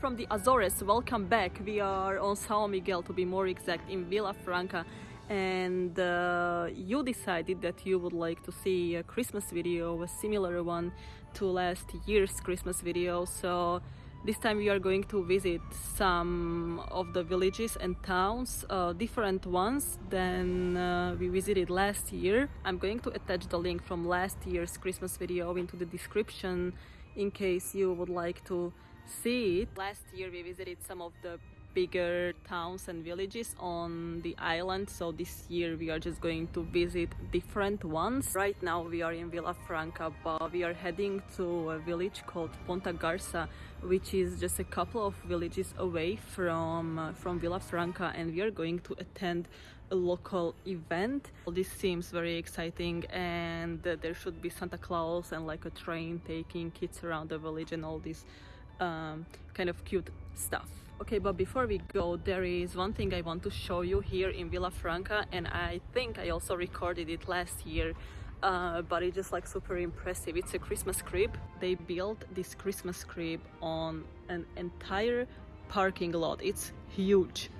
From the Azores, welcome back. We are on Sao Miguel to be more exact in Vila Franca and uh, you decided that you would like to see a Christmas video, a similar one to last year's Christmas video. So this time we are going to visit some of the villages and towns, uh, different ones than uh, we visited last year. I'm going to attach the link from last year's Christmas video into the description in case you would like to see it. Last year we visited some of the bigger towns and villages on the island. So this year we are just going to visit different ones. Right now we are in Vila Franca but we are heading to a village called Ponta Garça which is just a couple of villages away from uh, from Vila Franca and we are going to attend a local event. This seems very exciting and there should be Santa Claus and like a train taking kids around the village and all this um, kind of cute stuff Okay, but before we go, there is one thing I want to show you here in Vila Franca and I think I also recorded it last year uh, but it's just like super impressive. It's a Christmas crib. They built this Christmas crib on an entire parking lot. It's huge.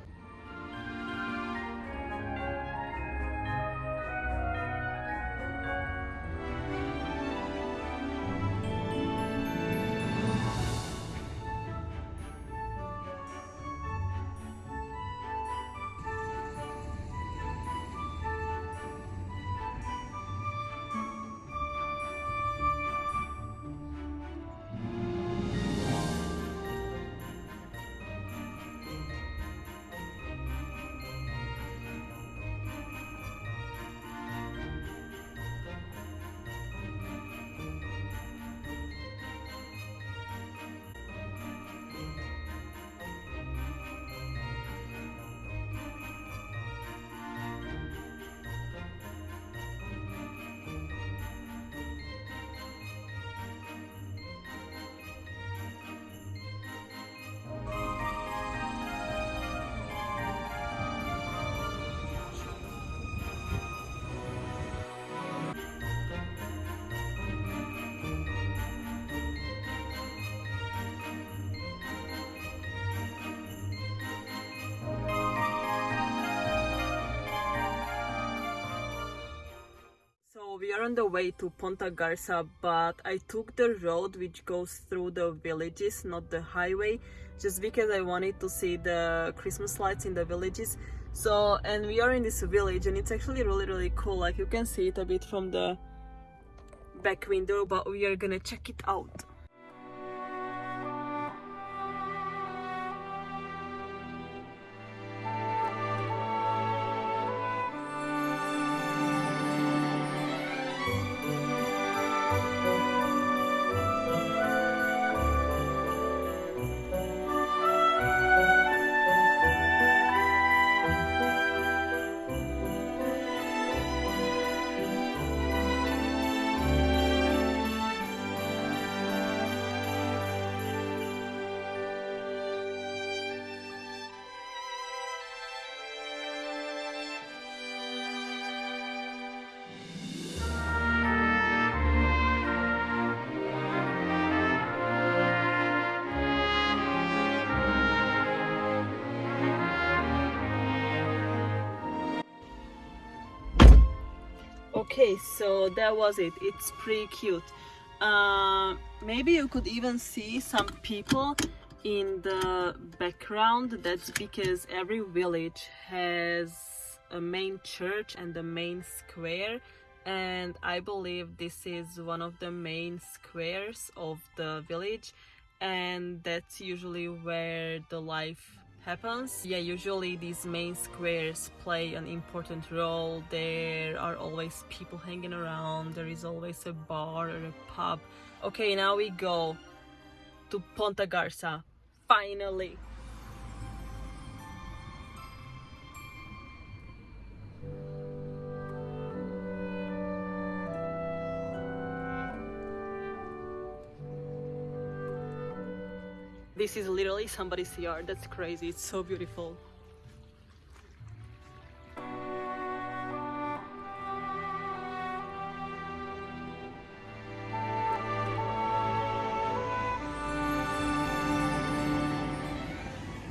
Are on the way to Ponta Garça, but I took the road which goes through the villages, not the highway, just because I wanted to see the Christmas lights in the villages. So, and we are in this village and it's actually really, really cool. Like you can see it a bit from the back window, but we are gonna check it out. Okay so that was it. It's pretty cute. Uh, maybe you could even see some people in the background. That's because every village has a main church and the main square and I believe this is one of the main squares of the village and that's usually where the life happens. Yeah, usually these main squares play an important role. There are always people hanging around, there is always a bar or a pub. Okay, now we go to Ponta Garça, finally. This is literally somebody's yard. That's crazy. It's so beautiful.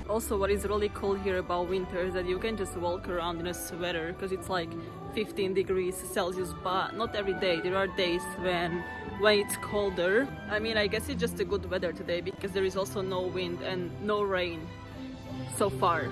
also what is really cool here about winter is that you can just walk around in a sweater because it's like 15 degrees Celsius but not every day there are days when when it's colder. I mean I guess it's just a good weather today because there is also no wind and no rain so far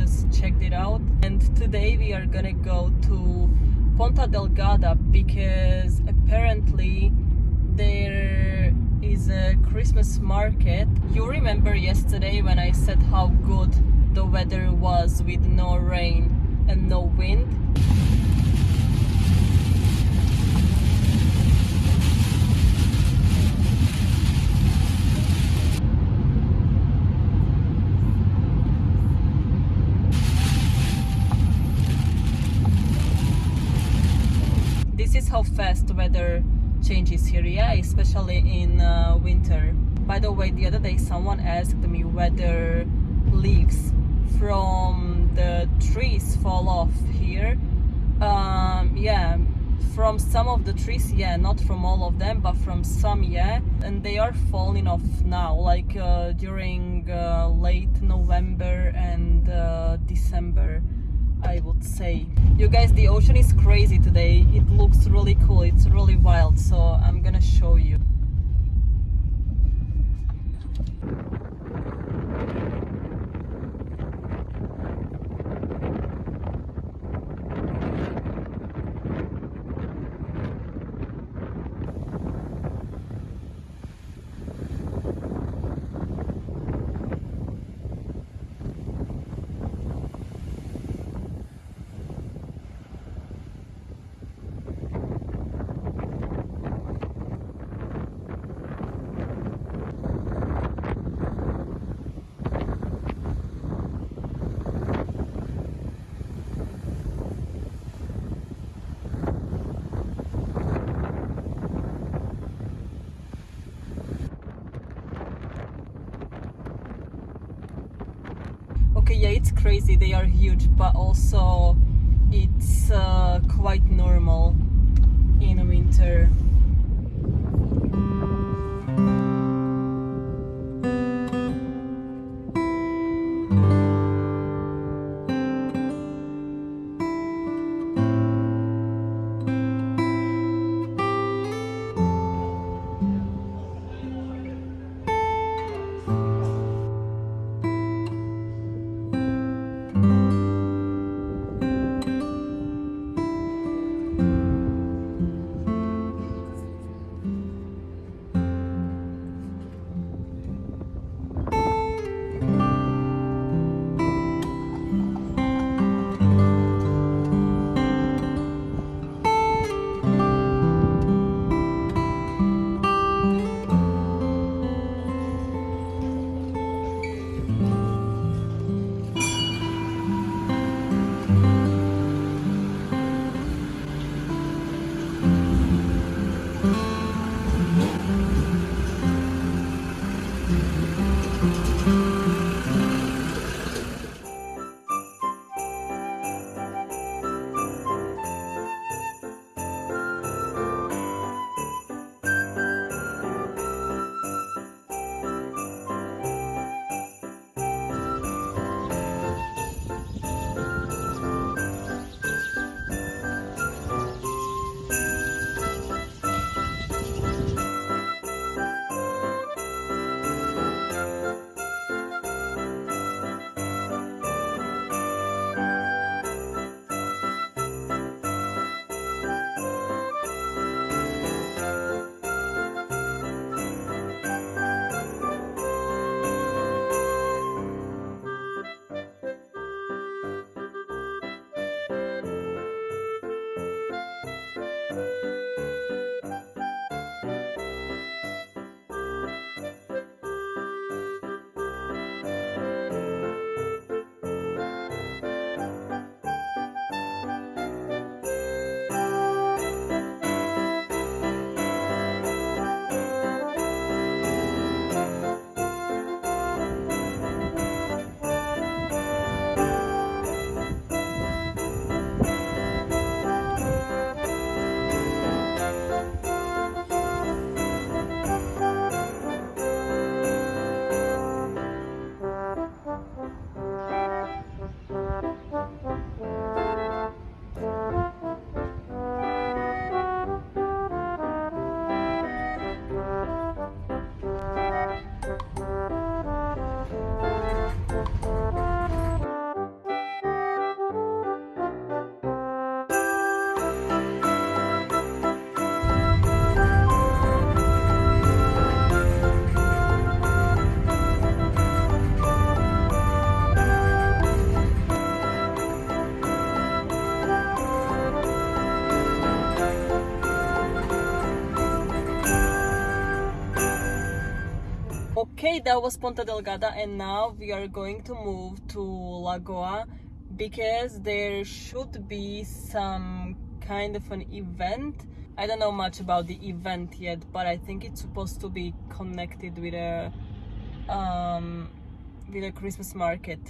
just checked it out. And today we are gonna go to Ponta Delgada because apparently there is a Christmas market. You remember yesterday when I said how good the weather was with no rain and no wind? this is how fast weather changes here yeah especially in uh, winter. By the way the other day someone asked me whether leaves from the trees fall off here. Um, yeah from some of the trees yeah not from all of them but from some yeah and they are falling off now like uh, during uh, late november and uh, december I would say. You guys, the ocean is crazy today. It looks really cool. It's really wild. So I'm gonna show you. Yeah it's crazy. They are huge but also it's uh, quite that was Ponta Delgada, and now we are going to move to Lagoa because there should be some kind of an event. I don't know much about the event yet, but I think it's supposed to be connected with a um, with a Christmas market.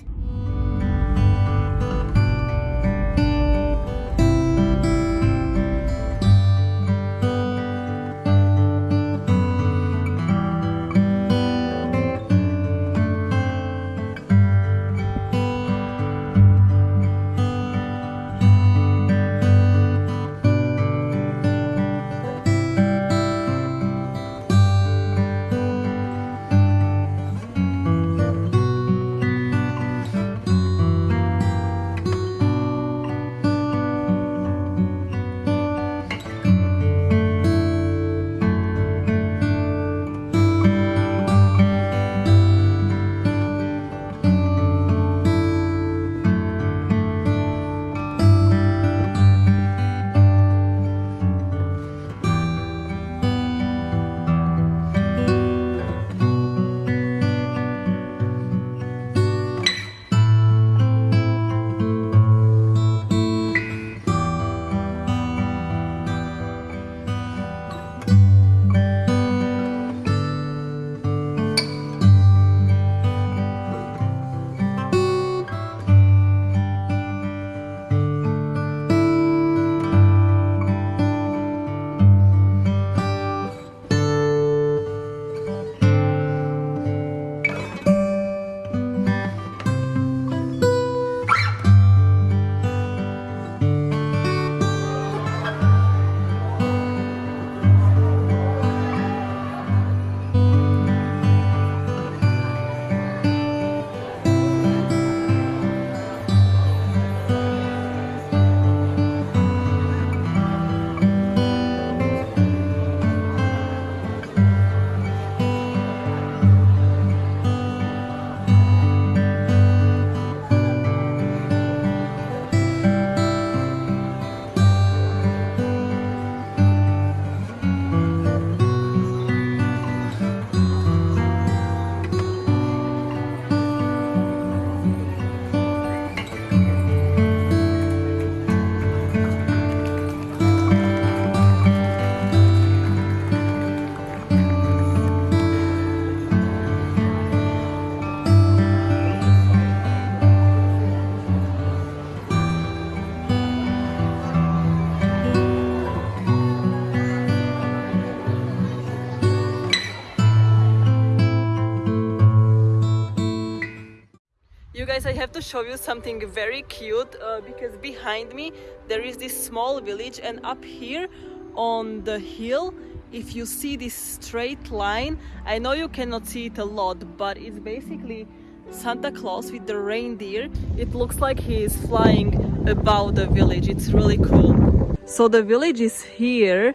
Guys, I have to show you something very cute uh, because behind me there is this small village and up here on the hill if you see this straight line I know you cannot see it a lot but it's basically Santa Claus with the reindeer. It looks like he is flying above the village. It's really cool. So the village is here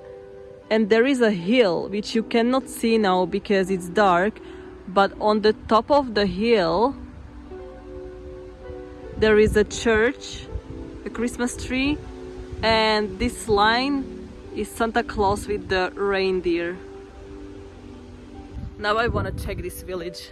and there is a hill which you cannot see now because it's dark but on the top of the hill there is a church, a Christmas tree, and this line is Santa Claus with the reindeer. Now I want to check this village.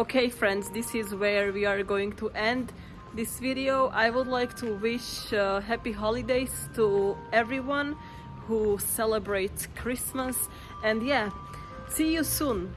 Okay friends this is where we are going to end this video. I would like to wish uh, happy holidays to everyone who celebrates christmas. And yeah see you soon